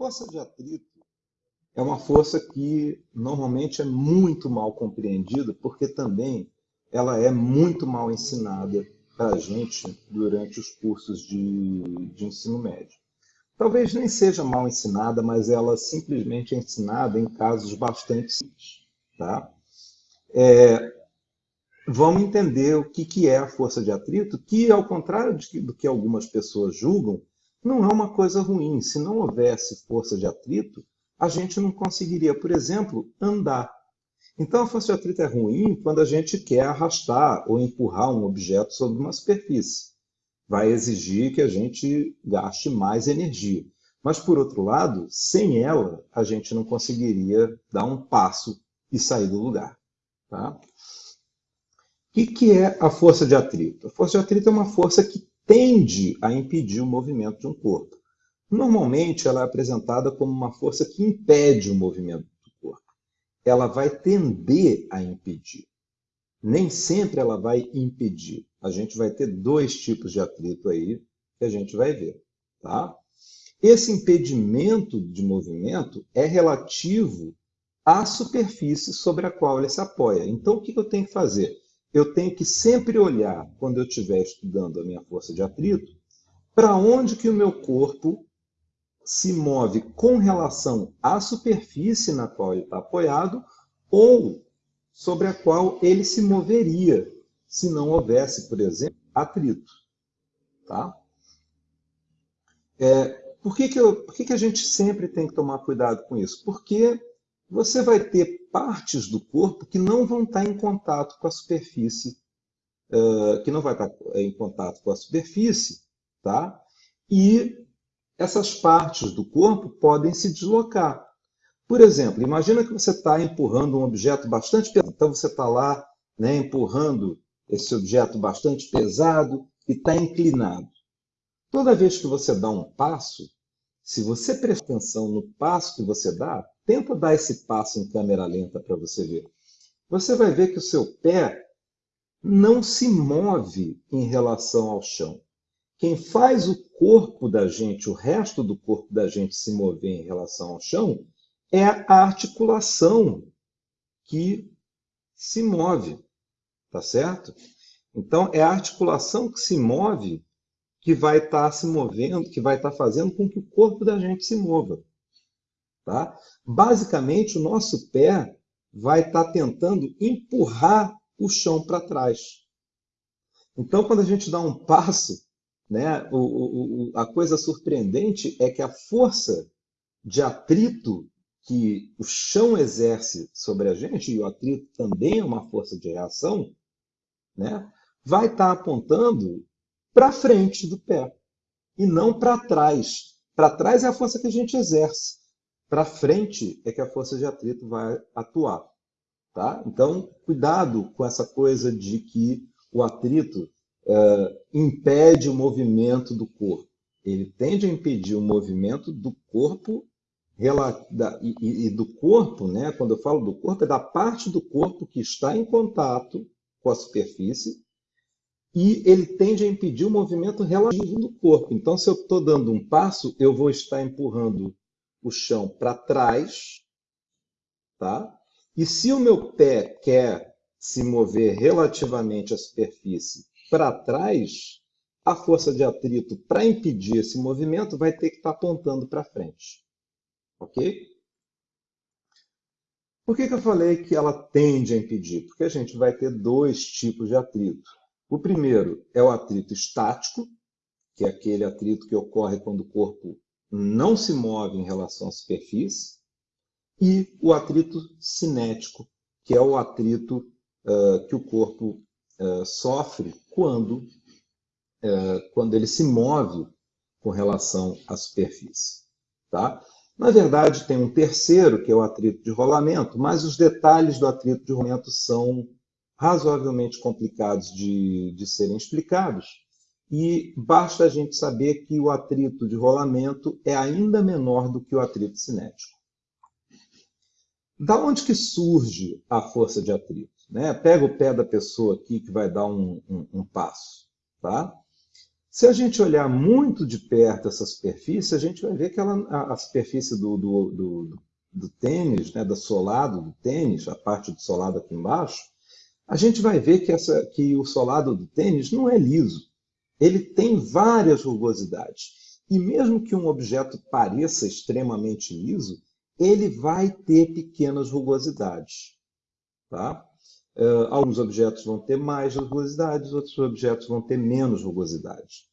força de atrito é uma força que normalmente é muito mal compreendida, porque também ela é muito mal ensinada para a gente durante os cursos de, de ensino médio. Talvez nem seja mal ensinada, mas ela simplesmente é ensinada em casos bastante simples. Tá? É, vamos entender o que, que é a força de atrito, que, ao contrário de, do que algumas pessoas julgam, não é uma coisa ruim. Se não houvesse força de atrito, a gente não conseguiria, por exemplo, andar. Então, a força de atrito é ruim quando a gente quer arrastar ou empurrar um objeto sobre uma superfície. Vai exigir que a gente gaste mais energia. Mas, por outro lado, sem ela, a gente não conseguiria dar um passo e sair do lugar. Tá? O que, é a força de atrito? A força de atrito é uma força que tende a impedir o movimento de um corpo. Normalmente, ela é apresentada como uma força que impede o movimento do corpo. Ela vai tender a impedir. Nem sempre ela vai impedir. A gente vai ter dois tipos de atrito aí que a gente vai ver. Tá? Esse impedimento de movimento é relativo à superfície sobre a qual ele se apoia. Então, o que eu tenho que fazer? Eu tenho que sempre olhar, quando eu estiver estudando a minha força de atrito, para onde que o meu corpo se move com relação à superfície na qual ele está apoiado ou sobre a qual ele se moveria se não houvesse, por exemplo, atrito. Tá? É, por que, que, eu, por que, que a gente sempre tem que tomar cuidado com isso? Porque você vai ter partes do corpo que não vão estar em contato com a superfície, uh, que não vai estar em contato com a superfície, tá? E essas partes do corpo podem se deslocar. Por exemplo, imagina que você está empurrando um objeto bastante pesado. Então você está lá né, empurrando esse objeto bastante pesado e está inclinado. Toda vez que você dá um passo, se você prestar atenção no passo que você dá, tenta dar esse passo em câmera lenta para você ver. Você vai ver que o seu pé não se move em relação ao chão. Quem faz o corpo da gente, o resto do corpo da gente se mover em relação ao chão, é a articulação que se move, tá certo? Então, é a articulação que se move que vai estar tá se movendo, que vai estar tá fazendo com que o corpo da gente se mova. Tá? Basicamente, o nosso pé vai estar tá tentando empurrar o chão para trás. Então, quando a gente dá um passo, né? O, o, a coisa surpreendente é que a força de atrito que o chão exerce sobre a gente, e o atrito também é uma força de reação, né? vai estar tá apontando para frente do pé e não para trás. Para trás é a força que a gente exerce. Para frente é que a força de atrito vai atuar. Tá? Então, cuidado com essa coisa de que o atrito uh, impede o movimento do corpo. Ele tende a impedir o movimento do corpo e do corpo, né? quando eu falo do corpo, é da parte do corpo que está em contato com a superfície e ele tende a impedir o movimento relativo do corpo. Então, se eu estou dando um passo, eu vou estar empurrando o chão para trás, tá? E se o meu pé quer se mover relativamente à superfície para trás, a força de atrito para impedir esse movimento vai ter que estar tá apontando para frente. Ok? Por que, que eu falei que ela tende a impedir? Porque a gente vai ter dois tipos de atrito. O primeiro é o atrito estático, que é aquele atrito que ocorre quando o corpo não se move em relação à superfície, e o atrito cinético, que é o atrito uh, que o corpo uh, sofre quando, uh, quando ele se move com relação à superfície. Tá? Na verdade, tem um terceiro, que é o atrito de rolamento, mas os detalhes do atrito de rolamento são razoavelmente complicados de, de serem explicados, e basta a gente saber que o atrito de rolamento é ainda menor do que o atrito cinético. Da onde que surge a força de atrito? Né? Pega o pé da pessoa aqui que vai dar um, um, um passo. Tá? Se a gente olhar muito de perto essa superfície, a gente vai ver que ela, a, a superfície do, do, do, do tênis, né, do solado do tênis, a parte do solado aqui embaixo, a gente vai ver que, essa, que o solado do tênis não é liso. Ele tem várias rugosidades. E mesmo que um objeto pareça extremamente liso, ele vai ter pequenas rugosidades. Tá? Uh, alguns objetos vão ter mais rugosidades, outros objetos vão ter menos rugosidades.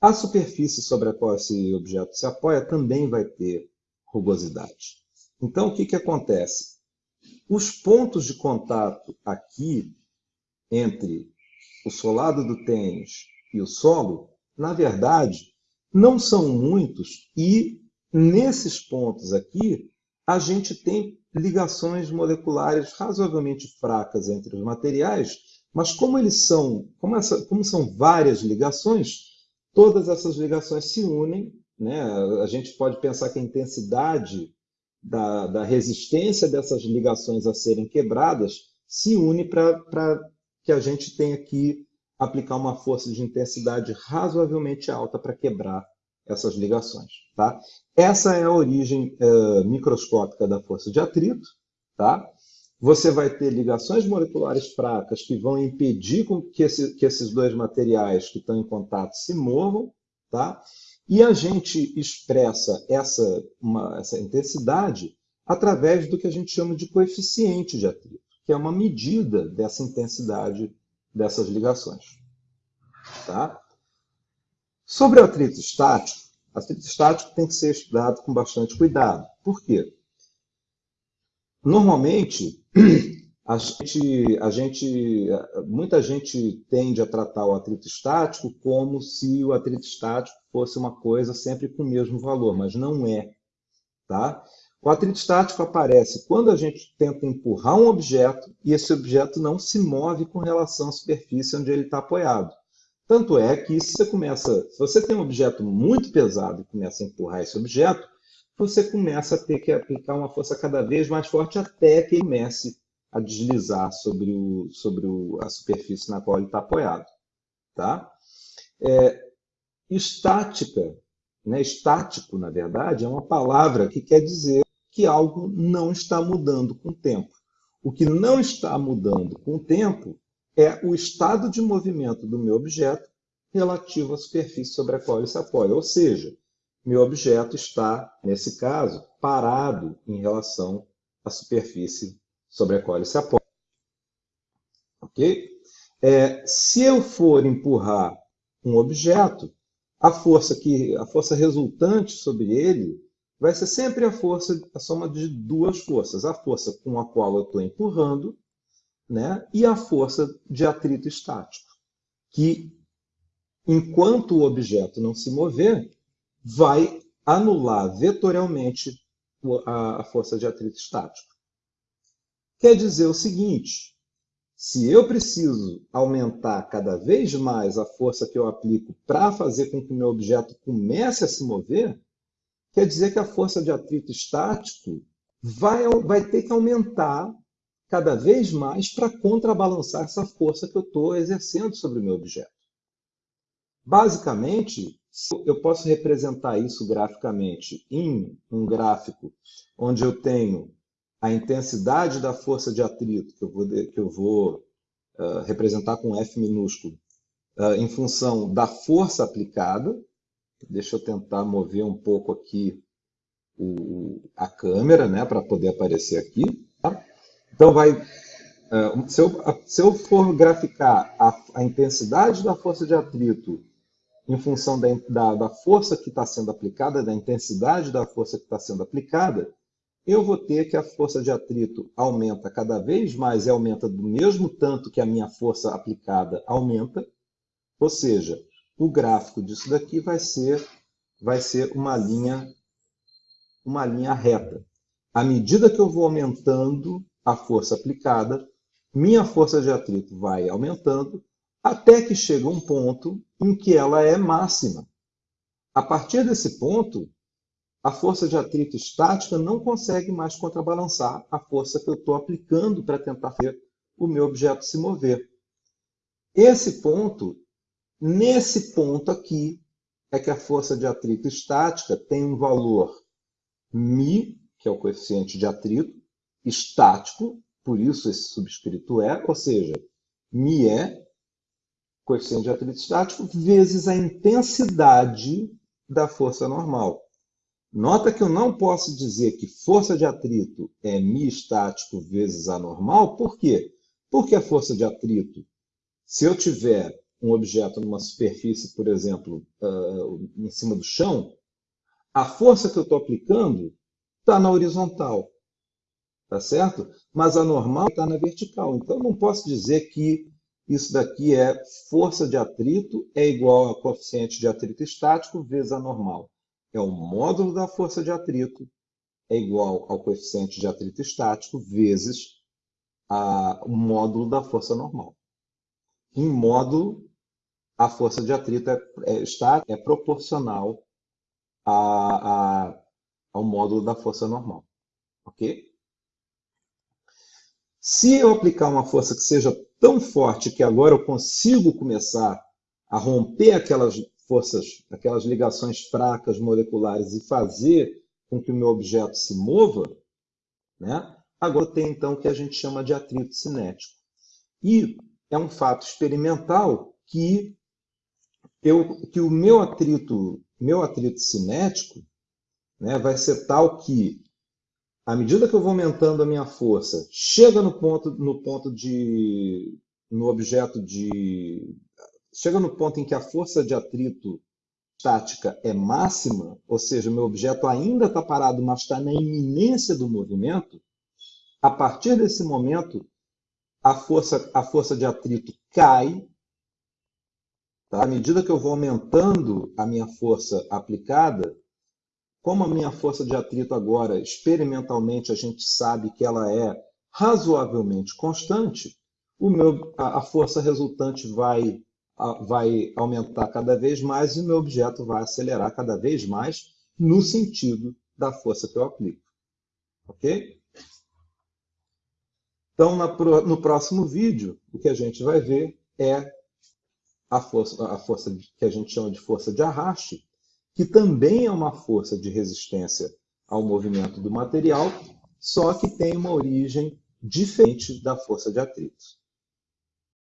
A superfície sobre a qual esse objeto se apoia também vai ter rugosidade. Então, o que, que acontece? Os pontos de contato aqui entre o solado do tênis e o solo, na verdade, não são muitos e nesses pontos aqui a gente tem ligações moleculares razoavelmente fracas entre os materiais, mas como eles são, como, essa, como são várias ligações, todas essas ligações se unem, né? A gente pode pensar que a intensidade da, da resistência dessas ligações a serem quebradas se une para que a gente tenha que aplicar uma força de intensidade razoavelmente alta para quebrar essas ligações. Tá? Essa é a origem uh, microscópica da força de atrito. Tá? Você vai ter ligações moleculares fracas que vão impedir que, esse, que esses dois materiais que estão em contato se movam. Tá? E a gente expressa essa, uma, essa intensidade através do que a gente chama de coeficiente de atrito, que é uma medida dessa intensidade dessas ligações. Tá? Sobre o atrito estático, atrito estático tem que ser estudado com bastante cuidado. Por quê? Normalmente, a gente, a gente, muita gente tende a tratar o atrito estático como se o atrito estático fosse uma coisa sempre com o mesmo valor, mas não é. Tá? O atrito estático aparece quando a gente tenta empurrar um objeto e esse objeto não se move com relação à superfície onde ele está apoiado. Tanto é que se você começa, se você tem um objeto muito pesado e começa a empurrar esse objeto, você começa a ter que aplicar uma força cada vez mais forte até que ele comece a deslizar sobre, o, sobre o, a superfície na qual ele está apoiado. Tá? É, estática, né? estático, na verdade, é uma palavra que quer dizer que algo não está mudando com o tempo. O que não está mudando com o tempo é o estado de movimento do meu objeto relativo à superfície sobre a qual ele se apoia. Ou seja, meu objeto está, nesse caso, parado em relação à superfície sobre a qual ele se apoia. Ok? É, se eu for empurrar um objeto, a força, que, a força resultante sobre ele vai ser sempre a força, a soma de duas forças. A força com a qual eu estou empurrando né, e a força de atrito estático, que, enquanto o objeto não se mover, vai anular vetorialmente a força de atrito estático. Quer dizer o seguinte, se eu preciso aumentar cada vez mais a força que eu aplico para fazer com que o meu objeto comece a se mover, quer dizer que a força de atrito estático vai, vai ter que aumentar cada vez mais para contrabalançar essa força que eu estou exercendo sobre o meu objeto. Basicamente, eu posso representar isso graficamente em um gráfico onde eu tenho a intensidade da força de atrito, que eu vou, que eu vou uh, representar com F minúsculo, uh, em função da força aplicada. Deixa eu tentar mover um pouco aqui o, a câmera, né, para poder aparecer aqui. Tá? Então, vai, uh, se, eu, se eu for graficar a, a intensidade da força de atrito em função da, da, da força que está sendo aplicada, da intensidade da força que está sendo aplicada, eu vou ter que a força de atrito aumenta cada vez mais e aumenta do mesmo tanto que a minha força aplicada aumenta. Ou seja, o gráfico disso daqui vai ser, vai ser uma, linha, uma linha reta. À medida que eu vou aumentando a força aplicada, minha força de atrito vai aumentando até que chega um ponto em que ela é máxima. A partir desse ponto, a força de atrito estática não consegue mais contrabalançar a força que eu estou aplicando para tentar fazer o meu objeto se mover. Esse ponto Nesse ponto aqui é que a força de atrito estática tem um valor μ, que é o coeficiente de atrito, estático, por isso esse subscrito é, ou seja, μ é coeficiente de atrito estático vezes a intensidade da força normal. Nota que eu não posso dizer que força de atrito é μ estático vezes a normal, por quê? Porque a força de atrito, se eu tiver um objeto numa superfície, por exemplo, uh, em cima do chão, a força que eu estou aplicando está na horizontal, tá certo? Mas a normal está na vertical. Então, eu não posso dizer que isso daqui é força de atrito é igual a coeficiente de atrito estático vezes a normal é o módulo da força de atrito é igual ao coeficiente de atrito estático vezes a, o módulo da força normal. Em módulo, a força de atrito é, é, está, é proporcional a, a, ao módulo da força normal. Ok? Se eu aplicar uma força que seja tão forte que agora eu consigo começar a romper aquelas forças, aquelas ligações fracas moleculares e fazer com que o meu objeto se mova, né? agora tem então o que a gente chama de atrito cinético. E é um fato experimental que, eu, que o meu atrito, meu atrito cinético né, vai ser tal que, à medida que eu vou aumentando a minha força, chega no ponto, no ponto de, no objeto de chega no ponto em que a força de atrito estática é máxima, ou seja, meu objeto ainda está parado, mas está na iminência do movimento, a partir desse momento, a força, a força de atrito cai. Tá? À medida que eu vou aumentando a minha força aplicada, como a minha força de atrito agora, experimentalmente, a gente sabe que ela é razoavelmente constante, o meu, a, a força resultante vai vai aumentar cada vez mais e o meu objeto vai acelerar cada vez mais no sentido da força que eu aplico. Ok? Então, no próximo vídeo, o que a gente vai ver é a força, a força que a gente chama de força de arraste, que também é uma força de resistência ao movimento do material, só que tem uma origem diferente da força de atrito.